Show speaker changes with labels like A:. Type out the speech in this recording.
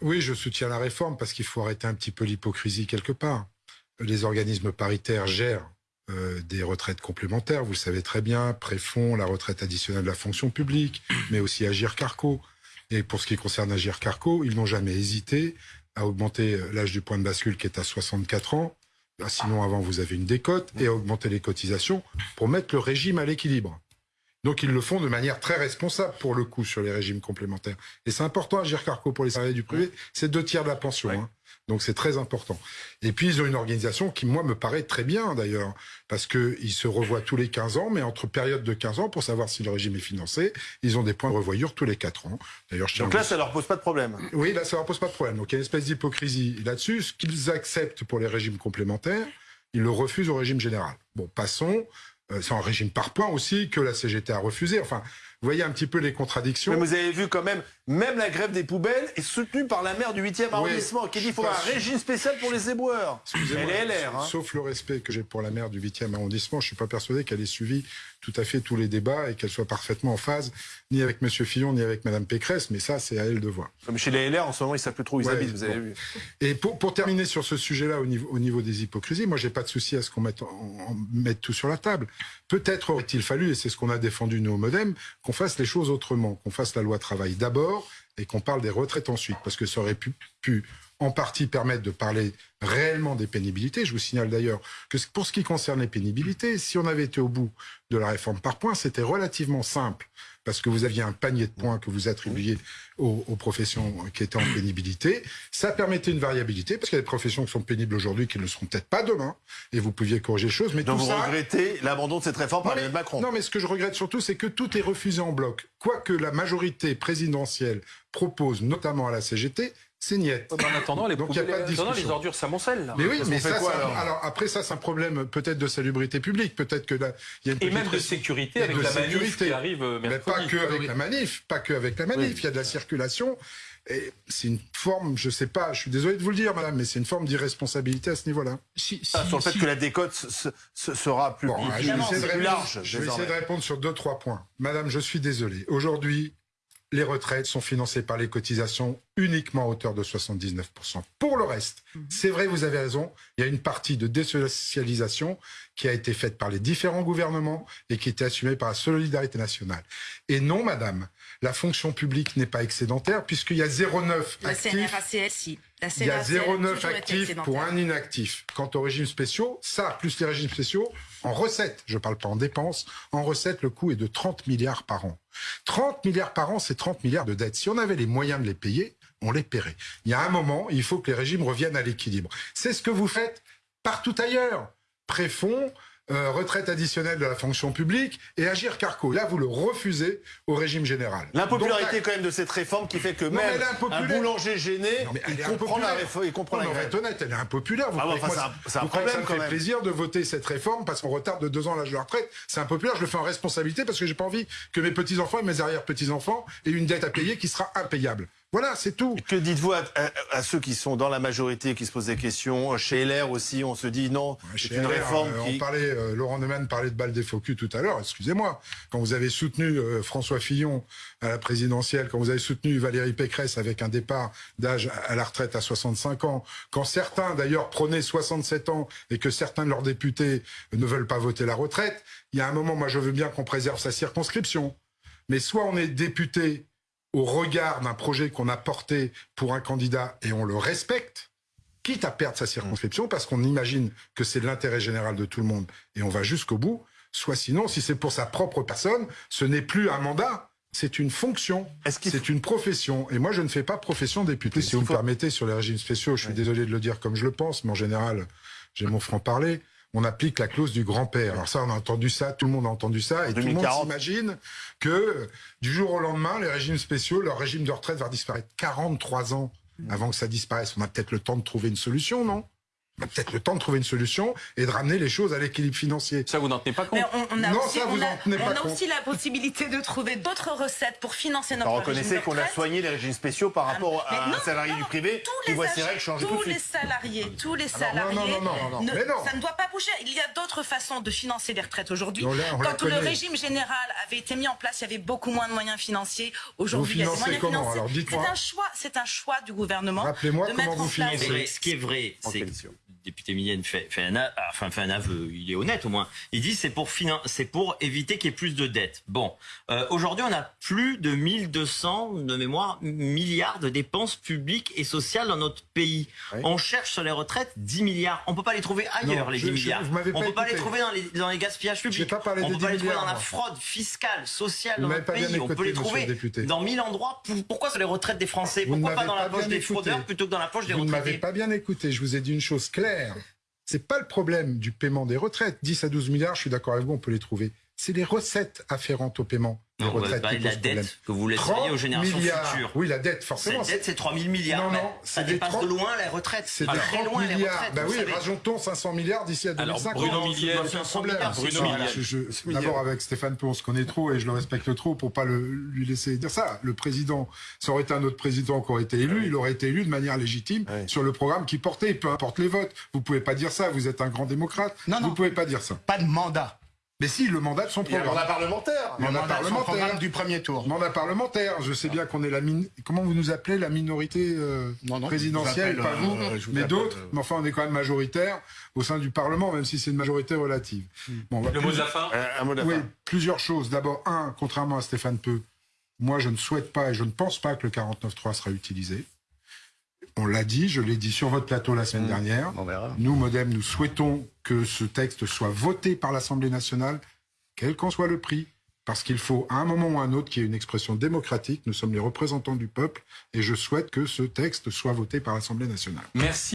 A: Oui, je soutiens la réforme parce qu'il faut arrêter un petit peu l'hypocrisie quelque part. Les organismes paritaires gèrent euh, des retraites complémentaires, vous le savez très bien, Préfond, la retraite additionnelle de la fonction publique, mais aussi Agir Carco. Et pour ce qui concerne Agir Carco, ils n'ont jamais hésité à augmenter euh, l'âge du point de bascule qui est à 64 ans. Ah, sinon, avant, vous avez une décote et à augmenter les cotisations pour mettre le régime à l'équilibre. Donc ils le font de manière très responsable pour le coup sur les régimes complémentaires. Et c'est important, Agir Carco pour les salariés du privé, c'est deux tiers de la pension. Hein. Donc c'est très important. Et puis ils ont une organisation qui, moi, me paraît très bien d'ailleurs, parce qu'ils se revoient tous les 15 ans, mais entre périodes de 15 ans, pour savoir si le régime est financé, ils ont des points de revoyure tous les 4 ans.
B: D'ailleurs, Donc là, ça leur pose pas de problème
A: Oui, là, ça leur pose pas de problème. Donc il y a une espèce d'hypocrisie là-dessus. Ce qu'ils acceptent pour les régimes complémentaires, ils le refusent au régime général. Bon, passons. Euh, c'est un régime par points aussi que la CGT a refusé. Enfin, voyez un petit peu les contradictions.
B: Mais vous avez vu quand même, même la grève des poubelles est soutenue par la maire du 8e arrondissement qui dit qu'il faut un régime spécial pour les éboueurs. Elle est LR.
A: Hein. Sauf le respect que j'ai pour la maire du 8e arrondissement, je ne suis pas persuadé qu'elle ait suivi tout à fait tous les débats et qu'elle soit parfaitement en phase, ni avec M. Fillon, ni avec Mme Pécresse, mais ça, c'est à elle de voir.
B: Comme chez les LR, en ce moment, ils ne savent plus trop où ils habitent, vous avez vu.
A: Et pour, pour, terminer sur ce sujet-là, au niveau, au niveau des hypocrisies, moi, j'ai pas de souci à ce qu'on mette, mette tout sur la table. Peut-être aurait-il fallu, et c'est ce qu'on a défendu nous au Modem, qu'on fasse les choses autrement, qu'on fasse la loi travail d'abord et qu'on parle des retraites ensuite, parce que ça aurait pu, pu en partie permettre de parler réellement des pénibilités. Je vous signale d'ailleurs que pour ce qui concerne les pénibilités, si on avait été au bout de la réforme par points, c'était relativement simple parce que vous aviez un panier de points que vous attribuiez aux, professions qui étaient en pénibilité. Ça permettait une variabilité, parce qu'il y a des professions qui sont pénibles aujourd'hui qui ne le seront peut-être pas demain, et vous pouviez corriger les choses. Mais
B: Donc
A: vous
B: regrettez l'abandon de cette réforme par
A: Emmanuel
B: Macron
A: Non, mais ce que je regrette surtout, c'est que tout est refusé en bloc. Quoique la majorité présidentielle propose, notamment à la CGT, c'est niette.
C: en attendant, les, Donc, y a pas de discussion. les ordures s'amoncellent. Là.
A: Mais oui, mais ça, quoi, alors, après ça, c'est un problème peut-être de salubrité publique, peut-être que là,
C: il y a une
A: et
C: même de sécurité avec la manif qui arrive mercredi.
A: Mais pas que avec la manif, pas que avec la manif. Il y a de la circulation. Et c'est une forme, je sais pas, je suis désolé de vous le dire, madame, mais c'est une forme d'irresponsabilité à ce niveau-là.
B: Si, ah, sur le fait que la décote sera plus, plus large.
A: Je vais essayer de répondre sur deux, trois points. Madame, je suis désolé. Aujourd'hui, les retraites sont financées par les cotisations uniquement à hauteur de 79%. Pour le reste, mhm. c'est vrai, vous avez raison, il y a une partie de désocialisation qui a été faite par les différents gouvernements et qui était assumée par la solidarité nationale. Et non, madame, la fonction publique n'est pas excédentaire puisqu'il y a 0,9 actifs. Il y a 0,9 actifs pour un inactif. Quant aux régimes spéciaux, ça, plus les régimes spéciaux, en recettes, je ne parle pas en dépenses, en recettes, le coût est de 30 milliards par an. 30 milliards par an, c'est 30 milliards de dettes. Si on avait les moyens de les payer, on les paierait. Il y a un moment, il faut que les régimes reviennent à l'équilibre. C'est ce que vous faites partout ailleurs. Préfond, euh, retraite additionnelle de la fonction publique et agir carco. Là, vous le refusez au régime général.
B: L'impopularité quand même de cette réforme qui fait que même un boulanger gêné, il, comprend la réforme, il comprend la
A: honnête, elle est impopulaire. Vous ah c'est un, problème ça me fait plaisir de voter cette réforme parce qu'on retarde de deux ans l'âge de la retraite. C'est impopulaire, je le fais en responsabilité parce que j'ai pas envie que mes petits-enfants et mes arrière-petits-enfants aient une dette à payer qui sera impayable. Voilà, c'est tout.
B: Que dites-vous à, ceux qui sont dans la majorité, qui se posent des questions? Chez LR aussi, on se dit non, c'est une réforme
A: euh,
B: qui...
A: On parlait, euh, Laurent Neumann parlait de balle des focus tout à l'heure, excusez-moi. Quand vous avez soutenu euh, François Fillon à la présidentielle, quand vous avez soutenu Valérie Pécresse avec un départ d'âge à la retraite à 65 ans, quand certains d'ailleurs prenaient 67 ans et que certains de leurs députés ne veulent pas voter la retraite, il y a un moment, moi je veux bien qu'on préserve sa circonscription. Mais soit on est député au regard d'un projet qu'on a porté pour un candidat et on le respecte, quitte à perdre sa circonscription parce qu'on imagine que c'est l'intérêt général de tout le monde et on va jusqu'au bout, soit sinon, si c'est pour sa propre personne, ce n'est plus un mandat, c'est une fonction, c'est une profession. Et moi, je ne fais pas profession député. Si vous me permettez, sur les régimes spéciaux, je suis désolé de le dire comme je le pense, mais en général, j'ai mon franc-parler on applique la clause du grand-père. Alors ça, on a entendu ça, tout le monde a entendu ça, et tout le monde s'imagine que du jour au lendemain, les régimes spéciaux, leur régime de retraite va disparaître 43 ans avant que ça disparaisse. On a peut-être le temps de trouver une solution, non? Peut-être le temps de trouver une solution et de ramener les choses à l'équilibre financier.
C: Ça, vous n'en tenez pas compte
D: on, a aussi, a, aussi la possibilité de trouver d'autres recettes pour financer notre
B: Alors, Reconnaissez qu'on a soigné les régimes spéciaux par rapport à un salarié du privé
D: tous les, tous les salariés, tous les salariés, ça ne doit pas bouger. Il y a d'autres façons de financer les retraites aujourd'hui. Quand le régime général avait été mis en place, il y avait beaucoup moins de moyens financiers. Aujourd'hui, il y a des moyens financiers. C'est un choix, c'est un choix du gouvernement.
A: Rappelez-moi comment vous financez.
E: Ce qui est vrai, c'est député Millienne fait, fait, un, enfin, fait un aveu, il est honnête au moins. Il dit c'est pour, c'est pour éviter qu'il y ait plus de dettes. Bon, euh, aujourd'hui on a plus de 1200 de mémoire milliards de dépenses publiques et sociales dans notre pays. On cherche sur les retraites 10 milliards. On peut pas les trouver ailleurs les 10 milliards. on peut pas les trouver dans les, dans les gaspillages publics.
A: Pas
E: on
A: peut pas
E: les trouver dans la fraude fiscale, sociale dans notre pays. on peut les trouver dans mille endroits. Pourquoi sur les retraites des Français? Pourquoi pas dans la poche des fraudeurs plutôt que dans la poche des retraités
A: Vous ne m'avez pas bien écouté. Je vous ai dit une chose claire c'est pas le problème du paiement des retraites. 10 à 12 milliards, je suis d'accord avec vous, on peut les trouver. C'est les recettes afférentes au paiement.
E: Non, on va parler de la dette que vous laisseriez aux générations futures.
A: Oui, la dette, forcément.
E: Cette dette, c'est 3 000 milliards. Non, non, ça dépasse de loin la retraite.
A: C'est très loin milliards. les retraites. Bah oui, rajoutons 500 milliards d'ici à 2050.
C: Alors, Bruno Millier,
A: c'est un problème. D'abord, avec Stéphane Peu, on se connaît trop et je le respecte trop pour pas le, lui laisser dire ça. Le président, ça aurait été un autre président qui aurait été élu, il aurait été élu de manière légitime sur le programme qu'il portait, peu importe les votes. Vous pouvez pas dire ça, vous êtes un grand démocrate. Non, vous pouvez pas dire ça.
F: Pas de mandat.
A: Mais si, le mandat de son programme.
B: mandat parlementaire.
A: Mandat, parlementaire.
F: du premier tour.
A: Mandat parlementaire. Je sais bien qu'on est la Comment vous nous appelez la minorité euh, présidentielle, pas vous, euh, mais d'autres. Euh, mais enfin, on est quand même majoritaire au sein du Parlement, même si c'est une majorité relative.
C: Bon, le mot de la fin.
A: un mot de la oui, plusieurs choses. D'abord, un, contrairement à Stéphane Peu, moi, je ne souhaite pas et je ne pense pas que le 49.3 sera utilisé. On l'a dit, je l'ai dit sur votre plateau la semaine mmh. dernière. Nous, Modem, nous souhaitons que ce texte soit voté par l'Assemblée nationale, quel qu'en soit le prix, parce qu'il faut à un moment ou à un autre qu'il y ait une expression démocratique. Nous sommes les représentants du peuple et je souhaite que ce texte soit voté par l'Assemblée nationale.
C: Merci.